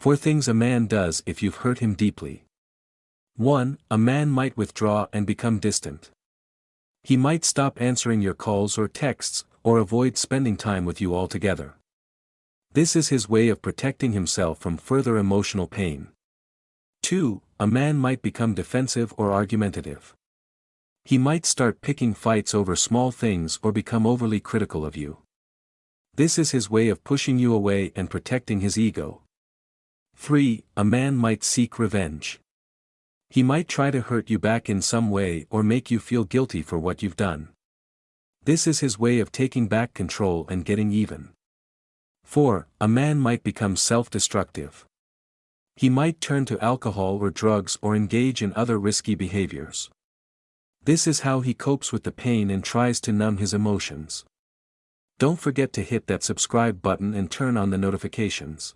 Four things a man does if you've hurt him deeply. 1. A man might withdraw and become distant. He might stop answering your calls or texts, or avoid spending time with you altogether. This is his way of protecting himself from further emotional pain. 2. A man might become defensive or argumentative. He might start picking fights over small things or become overly critical of you. This is his way of pushing you away and protecting his ego. 3. A man might seek revenge. He might try to hurt you back in some way or make you feel guilty for what you've done. This is his way of taking back control and getting even. 4. A man might become self-destructive. He might turn to alcohol or drugs or engage in other risky behaviors. This is how he copes with the pain and tries to numb his emotions. Don't forget to hit that subscribe button and turn on the notifications.